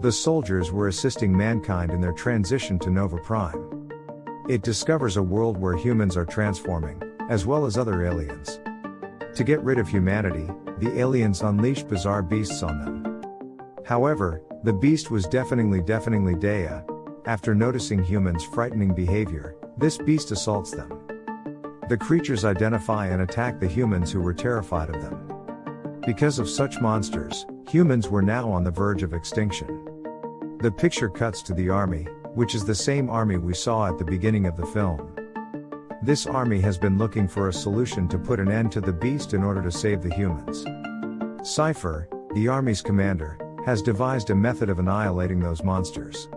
The soldiers were assisting mankind in their transition to Nova Prime. It discovers a world where humans are transforming, as well as other aliens. To get rid of humanity, the aliens unleash bizarre beasts on them. However, the beast was deafeningly deafeningly Dea. After noticing humans' frightening behavior, this beast assaults them. The creatures identify and attack the humans who were terrified of them. Because of such monsters, humans were now on the verge of extinction. The picture cuts to the army, which is the same army we saw at the beginning of the film. This army has been looking for a solution to put an end to the beast in order to save the humans. Cypher, the army's commander, has devised a method of annihilating those monsters.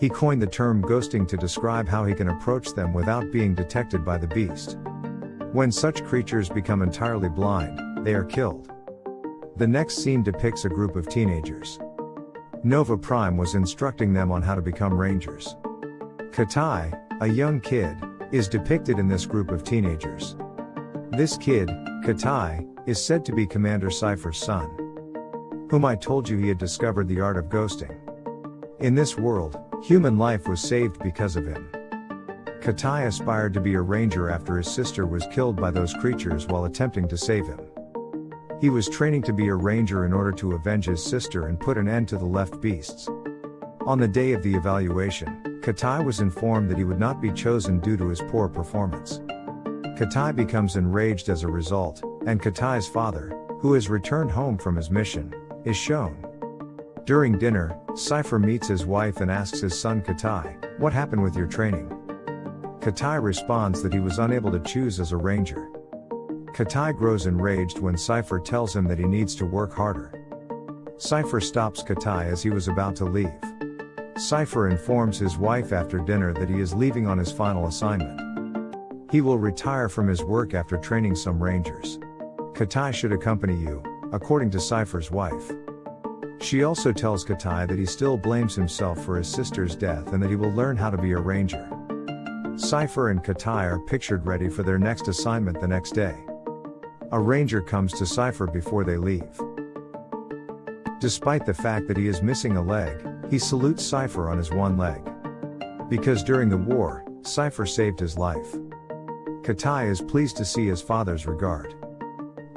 He coined the term ghosting to describe how he can approach them without being detected by the beast. When such creatures become entirely blind, they are killed. The next scene depicts a group of teenagers. Nova Prime was instructing them on how to become rangers. Katai, a young kid, is depicted in this group of teenagers. This kid, Katai, is said to be Commander Cypher's son. Whom I told you he had discovered the art of ghosting. In this world, human life was saved because of him. Katai aspired to be a ranger after his sister was killed by those creatures while attempting to save him. He was training to be a ranger in order to avenge his sister and put an end to the left beasts. On the day of the evaluation, Katai was informed that he would not be chosen due to his poor performance. Katai becomes enraged as a result, and Katai's father, who has returned home from his mission, is shown. During dinner, Cypher meets his wife and asks his son Katai, What happened with your training? Katai responds that he was unable to choose as a ranger. Katai grows enraged when Cypher tells him that he needs to work harder. Cypher stops Katai as he was about to leave. Cypher informs his wife after dinner that he is leaving on his final assignment. He will retire from his work after training some rangers. Katai should accompany you, according to Cypher's wife. She also tells Katai that he still blames himself for his sister's death and that he will learn how to be a ranger. Cypher and Katai are pictured ready for their next assignment the next day. A ranger comes to Cypher before they leave. Despite the fact that he is missing a leg, he salutes Cypher on his one leg. Because during the war, Cypher saved his life. Katai is pleased to see his father's regard.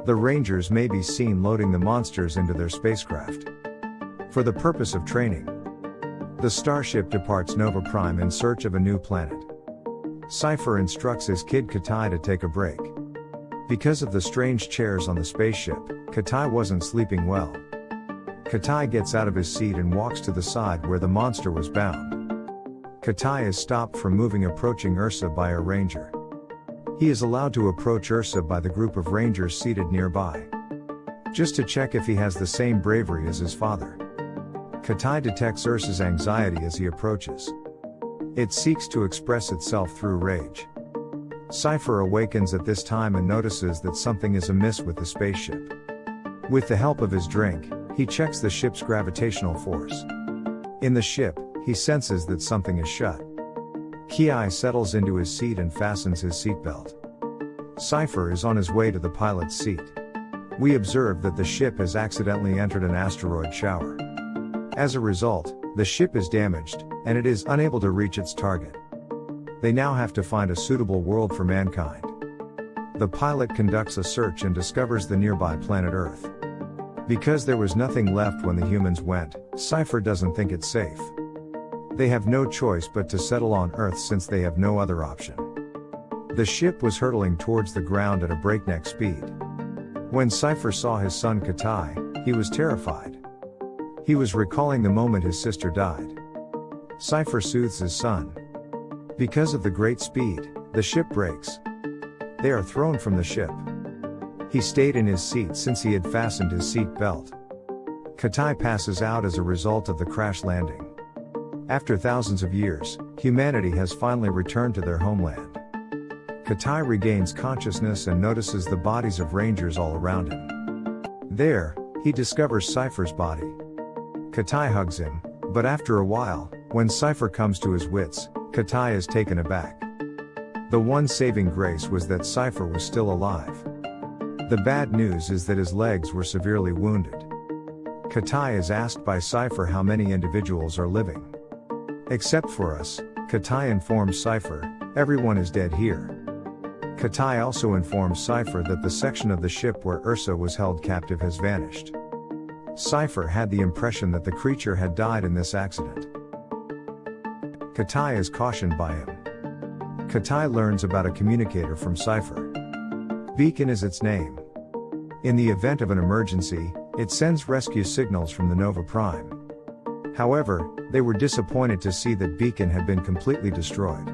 The Rangers may be seen loading the monsters into their spacecraft. For the purpose of training, the starship departs Nova Prime in search of a new planet. Cypher instructs his kid Katai to take a break. Because of the strange chairs on the spaceship, Katai wasn't sleeping well. Katai gets out of his seat and walks to the side where the monster was bound. Katai is stopped from moving approaching Ursa by a ranger. He is allowed to approach Ursa by the group of rangers seated nearby. Just to check if he has the same bravery as his father. Katai detects Ursa's anxiety as he approaches. It seeks to express itself through rage. Cypher awakens at this time and notices that something is amiss with the spaceship. With the help of his drink, he checks the ship's gravitational force. In the ship, he senses that something is shut. Ki settles into his seat and fastens his seatbelt. Cypher is on his way to the pilot's seat. We observe that the ship has accidentally entered an asteroid shower. As a result, the ship is damaged, and it is unable to reach its target. They now have to find a suitable world for mankind. The pilot conducts a search and discovers the nearby planet Earth. Because there was nothing left when the humans went, Cypher doesn't think it's safe. They have no choice but to settle on Earth since they have no other option. The ship was hurtling towards the ground at a breakneck speed. When Cypher saw his son Katai, he was terrified. He was recalling the moment his sister died. Cypher soothes his son, because of the great speed, the ship breaks. They are thrown from the ship. He stayed in his seat since he had fastened his seat belt. Katai passes out as a result of the crash landing. After thousands of years, humanity has finally returned to their homeland. Katai regains consciousness and notices the bodies of rangers all around him. There, he discovers Cypher's body. Katai hugs him, but after a while, when Cypher comes to his wits, Katai is taken aback. The one saving grace was that Cypher was still alive. The bad news is that his legs were severely wounded. Katai is asked by Cypher how many individuals are living. Except for us, Katai informs Cypher, everyone is dead here. Katai also informs Cypher that the section of the ship where Ursa was held captive has vanished. Cypher had the impression that the creature had died in this accident. Katai is cautioned by him. Katai learns about a communicator from Cypher. Beacon is its name. In the event of an emergency, it sends rescue signals from the Nova Prime. However, they were disappointed to see that Beacon had been completely destroyed.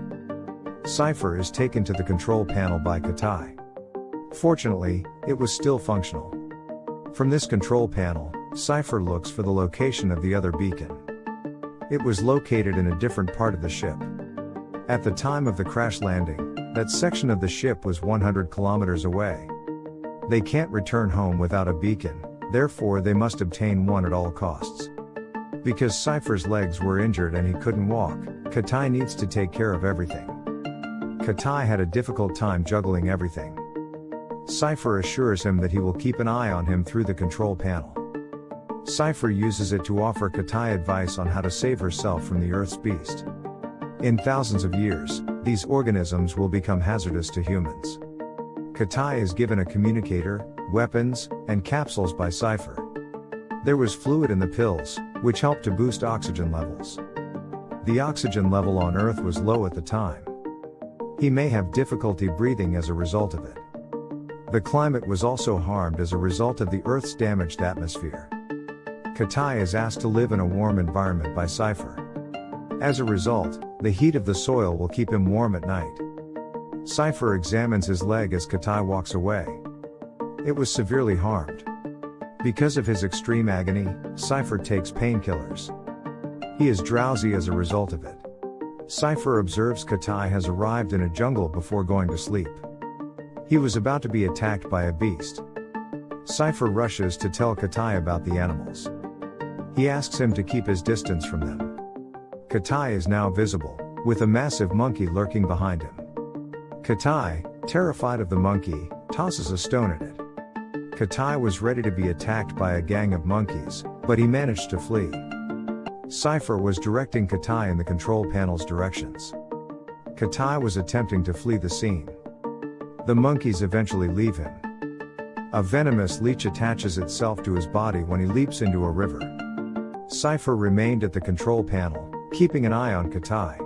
Cypher is taken to the control panel by Katai. Fortunately, it was still functional. From this control panel, Cypher looks for the location of the other beacon. It was located in a different part of the ship. At the time of the crash landing, that section of the ship was 100 kilometers away. They can't return home without a beacon, therefore they must obtain one at all costs. Because Cypher's legs were injured and he couldn't walk, Katai needs to take care of everything. Katai had a difficult time juggling everything. Cypher assures him that he will keep an eye on him through the control panel. Cypher uses it to offer Katai advice on how to save herself from the Earth's beast. In thousands of years, these organisms will become hazardous to humans. Katai is given a communicator, weapons, and capsules by Cypher. There was fluid in the pills, which helped to boost oxygen levels. The oxygen level on Earth was low at the time. He may have difficulty breathing as a result of it. The climate was also harmed as a result of the Earth's damaged atmosphere. Katai is asked to live in a warm environment by Cypher. As a result, the heat of the soil will keep him warm at night. Cypher examines his leg as Katai walks away. It was severely harmed. Because of his extreme agony, Cypher takes painkillers. He is drowsy as a result of it. Cypher observes Katai has arrived in a jungle before going to sleep. He was about to be attacked by a beast. Cypher rushes to tell Katai about the animals. He asks him to keep his distance from them. Katai is now visible, with a massive monkey lurking behind him. Katai, terrified of the monkey, tosses a stone at it. Katai was ready to be attacked by a gang of monkeys, but he managed to flee. Cypher was directing Katai in the control panel's directions. Katai was attempting to flee the scene. The monkeys eventually leave him. A venomous leech attaches itself to his body when he leaps into a river. Cypher remained at the control panel, keeping an eye on Katai.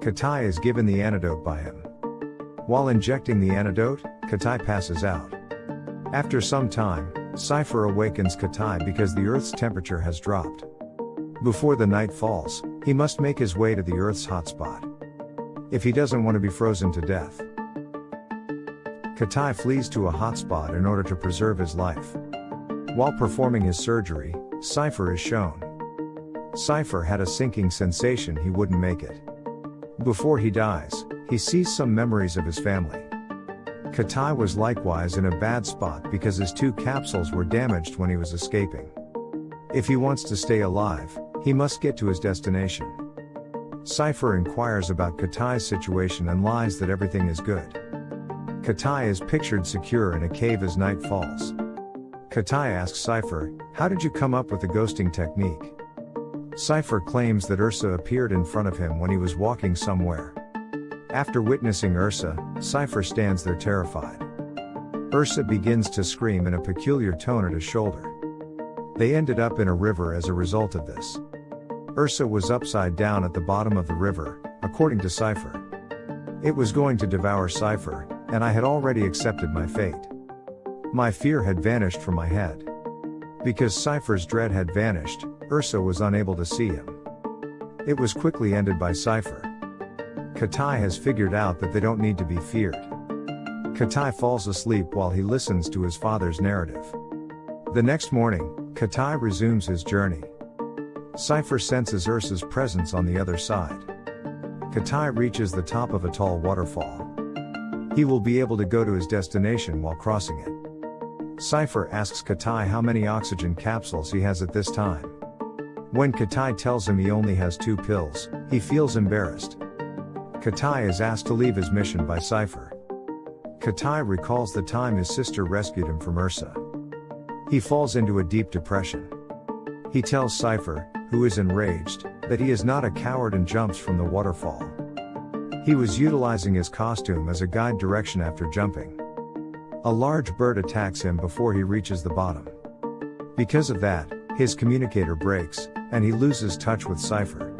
Katai is given the antidote by him. While injecting the antidote, Katai passes out. After some time, Cypher awakens Katai because the Earth's temperature has dropped. Before the night falls, he must make his way to the Earth's hotspot. If he doesn't want to be frozen to death. Katai flees to a hotspot in order to preserve his life. While performing his surgery, Cypher is shown. Cypher had a sinking sensation he wouldn't make it. Before he dies, he sees some memories of his family. Katai was likewise in a bad spot because his two capsules were damaged when he was escaping. If he wants to stay alive, he must get to his destination. Cypher inquires about Katai's situation and lies that everything is good. Katai is pictured secure in a cave as night falls. Katai asks Cypher, How did you come up with the ghosting technique? Cypher claims that Ursa appeared in front of him when he was walking somewhere. After witnessing Ursa, Cypher stands there terrified. Ursa begins to scream in a peculiar tone at his shoulder. They ended up in a river as a result of this. Ursa was upside down at the bottom of the river, according to Cypher. It was going to devour Cypher, and I had already accepted my fate. My fear had vanished from my head. Because Cypher's dread had vanished, Ursa was unable to see him. It was quickly ended by Cypher. Katai has figured out that they don't need to be feared. Katai falls asleep while he listens to his father's narrative. The next morning, Katai resumes his journey. Cypher senses Ursa's presence on the other side. Katai reaches the top of a tall waterfall. He will be able to go to his destination while crossing it. Cypher asks Katai how many oxygen capsules he has at this time. When Katai tells him he only has two pills, he feels embarrassed. Katai is asked to leave his mission by Cypher. Katai recalls the time his sister rescued him from Ursa. He falls into a deep depression. He tells Cypher, who is enraged, that he is not a coward and jumps from the waterfall. He was utilizing his costume as a guide direction after jumping. A large bird attacks him before he reaches the bottom. Because of that, his communicator breaks, and he loses touch with Cypher.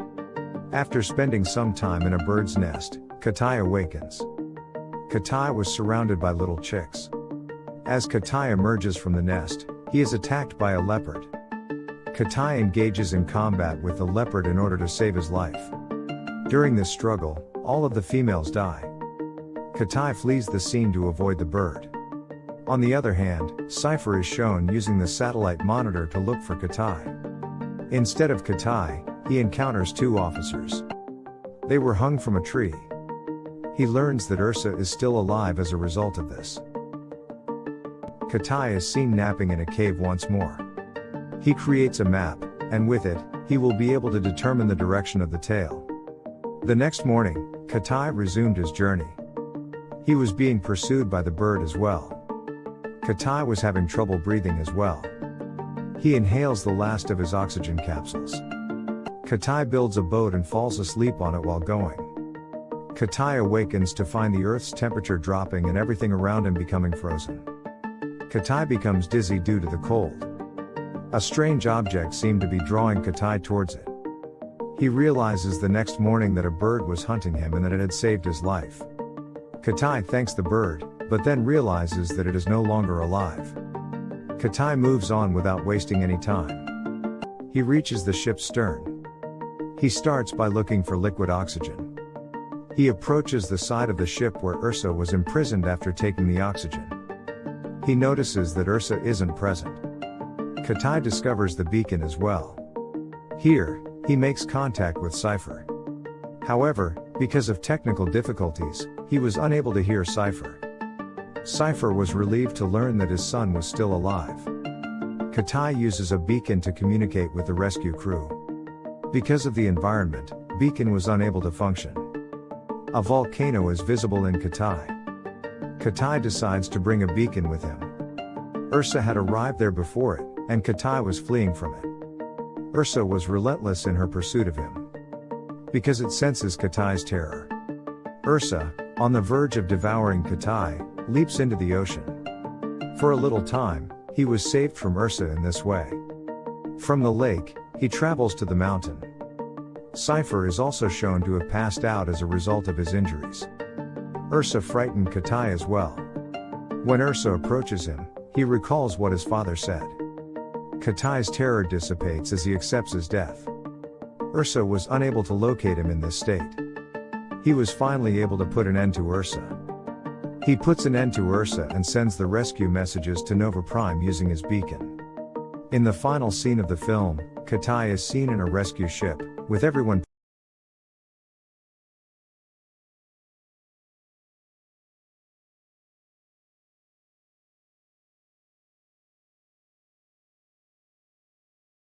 After spending some time in a bird's nest, Katai awakens. Katai was surrounded by little chicks. As Katai emerges from the nest, he is attacked by a leopard. Katai engages in combat with the leopard in order to save his life. During this struggle, all of the females die. Katai flees the scene to avoid the bird. On the other hand, Cypher is shown using the satellite monitor to look for Katai. Instead of Katai, he encounters two officers. They were hung from a tree. He learns that Ursa is still alive as a result of this. Katai is seen napping in a cave once more. He creates a map, and with it, he will be able to determine the direction of the tail. The next morning, Katai resumed his journey. He was being pursued by the bird as well. Katai was having trouble breathing as well. He inhales the last of his oxygen capsules. Katai builds a boat and falls asleep on it while going. Katai awakens to find the Earth's temperature dropping and everything around him becoming frozen. Katai becomes dizzy due to the cold. A strange object seemed to be drawing Katai towards it. He realizes the next morning that a bird was hunting him and that it had saved his life. Katai thanks the bird, but then realizes that it is no longer alive. Katai moves on without wasting any time. He reaches the ship's stern. He starts by looking for liquid oxygen. He approaches the side of the ship where Ursa was imprisoned after taking the oxygen. He notices that Ursa isn't present. Katai discovers the beacon as well. Here, he makes contact with Cypher. However, because of technical difficulties, he was unable to hear Cypher. Cypher was relieved to learn that his son was still alive. Katai uses a beacon to communicate with the rescue crew. Because of the environment, beacon was unable to function. A volcano is visible in Katai. Katai decides to bring a beacon with him. Ursa had arrived there before it, and Katai was fleeing from it. Ursa was relentless in her pursuit of him. Because it senses Katai's terror. Ursa, on the verge of devouring Katai, leaps into the ocean. For a little time, he was saved from Ursa in this way. From the lake, he travels to the mountain. Cypher is also shown to have passed out as a result of his injuries. Ursa frightened Katai as well. When Ursa approaches him, he recalls what his father said. Katai's terror dissipates as he accepts his death. Ursa was unable to locate him in this state. He was finally able to put an end to Ursa. He puts an end to Ursa and sends the rescue messages to Nova Prime using his beacon. In the final scene of the film, Katai is seen in a rescue ship, with everyone